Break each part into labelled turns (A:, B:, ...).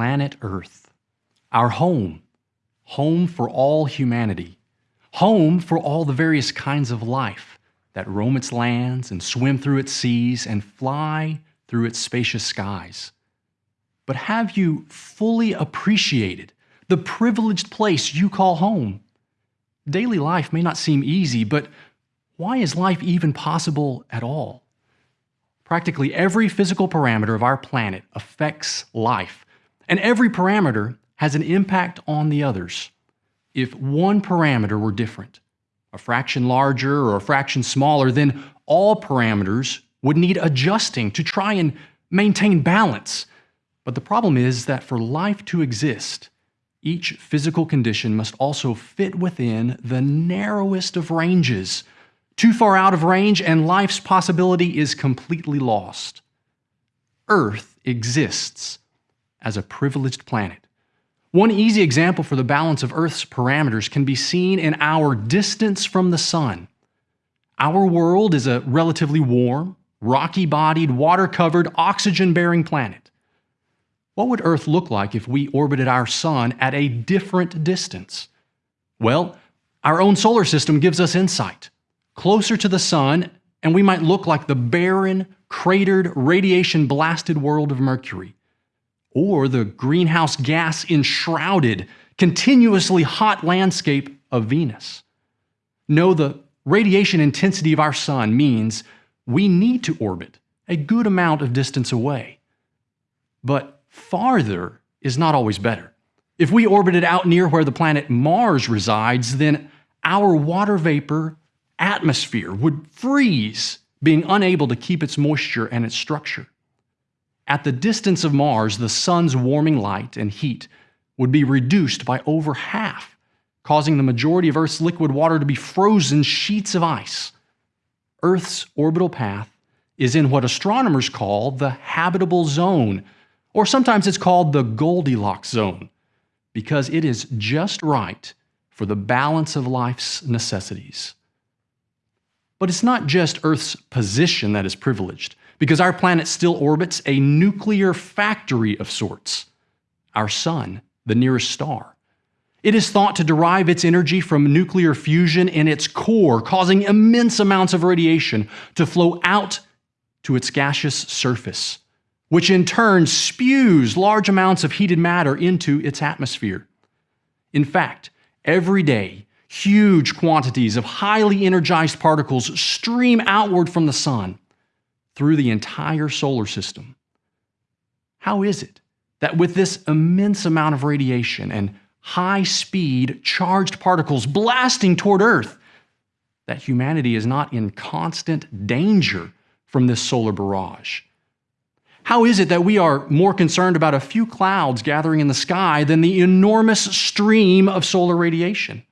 A: planet Earth, our home, home for all humanity, home for all the various kinds of life that roam its lands and swim through its seas and fly through its spacious skies. But have you fully appreciated the privileged place you call home? Daily life may not seem easy, but why is life even possible at all? Practically every physical parameter of our planet affects life, and every parameter has an impact on the others. If one parameter were different, a fraction larger or a fraction smaller, then all parameters would need adjusting to try and maintain balance. But the problem is that for life to exist, each physical condition must also fit within the narrowest of ranges too far out of range, and life's possibility is completely lost. Earth exists as a privileged planet. One easy example for the balance of Earth's parameters can be seen in our distance from the Sun. Our world is a relatively warm, rocky bodied, water covered, oxygen bearing planet. What would Earth look like if we orbited our Sun at a different distance? Well, our own solar system gives us insight closer to the sun, and we might look like the barren, cratered, radiation blasted world of Mercury, or the greenhouse gas enshrouded, continuously hot landscape of Venus. No, the radiation intensity of our sun means we need to orbit a good amount of distance away. But farther is not always better. If we orbited out near where the planet Mars resides, then our water vapor atmosphere would freeze, being unable to keep its moisture and its structure. At the distance of Mars, the sun's warming light and heat would be reduced by over half, causing the majority of Earth's liquid water to be frozen sheets of ice. Earth's orbital path is in what astronomers call the habitable zone, or sometimes it's called the Goldilocks zone, because it is just right for the balance of life's necessities. But it's not just Earth's position that is privileged, because our planet still orbits a nuclear factory of sorts our Sun, the nearest star. It is thought to derive its energy from nuclear fusion in its core, causing immense amounts of radiation to flow out to its gaseous surface, which in turn spews large amounts of heated matter into its atmosphere. In fact, every day, Huge quantities of highly energized particles stream outward from the sun through the entire solar system. How is it that with this immense amount of radiation and high speed charged particles blasting toward Earth, that humanity is not in constant danger from this solar barrage? How is it that we are more concerned about a few clouds gathering in the sky than the enormous stream of solar radiation?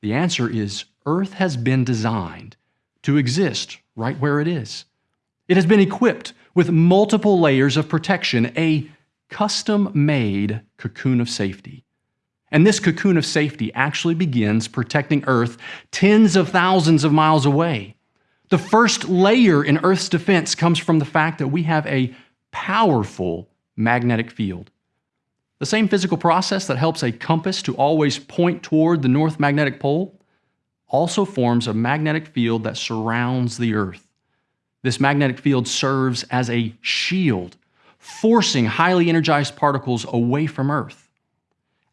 A: The answer is Earth has been designed to exist right where it is. It has been equipped with multiple layers of protection, a custom made cocoon of safety. And this cocoon of safety actually begins protecting Earth tens of thousands of miles away. The first layer in Earth's defense comes from the fact that we have a powerful magnetic field. The same physical process that helps a compass to always point toward the north magnetic pole also forms a magnetic field that surrounds the Earth. This magnetic field serves as a shield, forcing highly energized particles away from Earth.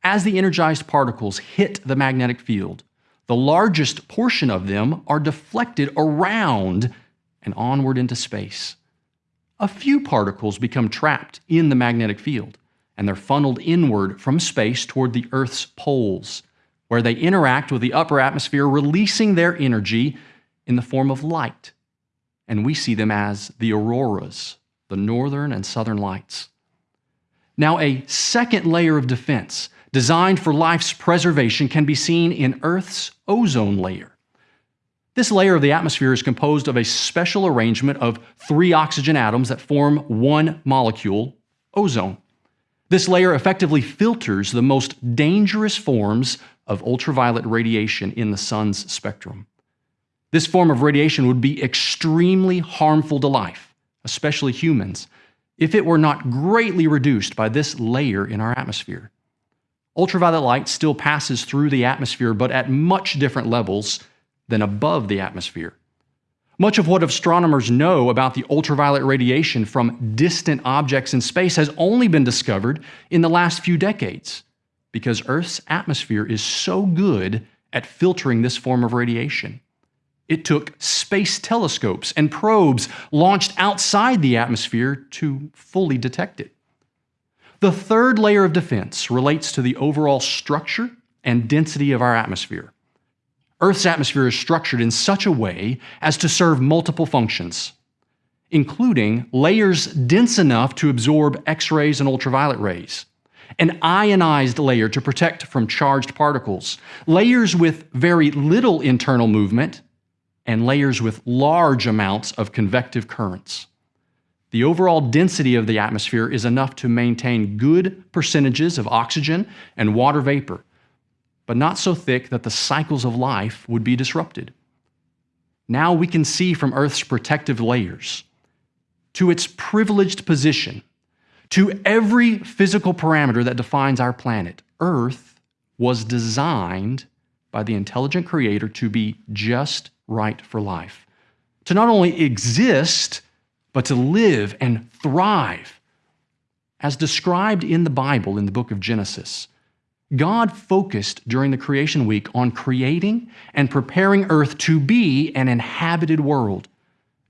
A: As the energized particles hit the magnetic field, the largest portion of them are deflected around and onward into space. A few particles become trapped in the magnetic field and they're funneled inward from space toward the Earth's poles, where they interact with the upper atmosphere, releasing their energy in the form of light. And we see them as the auroras, the northern and southern lights. Now, a second layer of defense designed for life's preservation can be seen in Earth's ozone layer. This layer of the atmosphere is composed of a special arrangement of three oxygen atoms that form one molecule, ozone. This layer effectively filters the most dangerous forms of ultraviolet radiation in the sun's spectrum. This form of radiation would be extremely harmful to life, especially humans, if it were not greatly reduced by this layer in our atmosphere. Ultraviolet light still passes through the atmosphere, but at much different levels than above the atmosphere. Much of what astronomers know about the ultraviolet radiation from distant objects in space has only been discovered in the last few decades because Earth's atmosphere is so good at filtering this form of radiation. It took space telescopes and probes launched outside the atmosphere to fully detect it. The third layer of defense relates to the overall structure and density of our atmosphere. Earth's atmosphere is structured in such a way as to serve multiple functions, including layers dense enough to absorb X rays and ultraviolet rays, an ionized layer to protect from charged particles, layers with very little internal movement, and layers with large amounts of convective currents. The overall density of the atmosphere is enough to maintain good percentages of oxygen and water vapor, but not so thick that the cycles of life would be disrupted. Now we can see from Earth's protective layers to its privileged position, to every physical parameter that defines our planet, Earth was designed by the intelligent creator to be just right for life. To not only exist, but to live and thrive. As described in the Bible in the book of Genesis, God focused during the creation week on creating and preparing earth to be an inhabited world.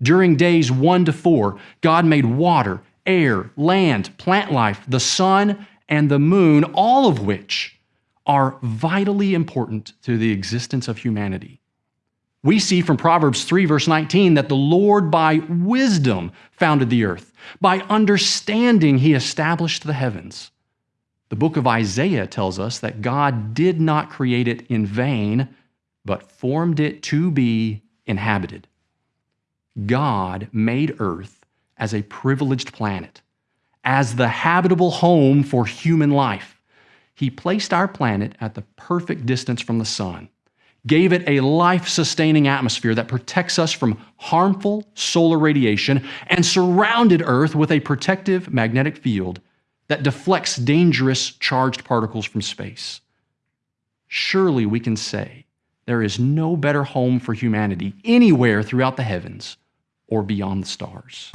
A: During days 1 to 4, God made water, air, land, plant life, the sun, and the moon, all of which are vitally important to the existence of humanity. We see from Proverbs 3, verse 19, that the Lord by wisdom founded the earth. By understanding, he established the heavens. The book of Isaiah tells us that God did not create it in vain, but formed it to be inhabited. God made earth as a privileged planet, as the habitable home for human life. He placed our planet at the perfect distance from the sun gave it a life sustaining atmosphere that protects us from harmful solar radiation, and surrounded Earth with a protective magnetic field that deflects dangerous charged particles from space. Surely we can say there is no better home for humanity anywhere throughout the heavens or beyond the stars.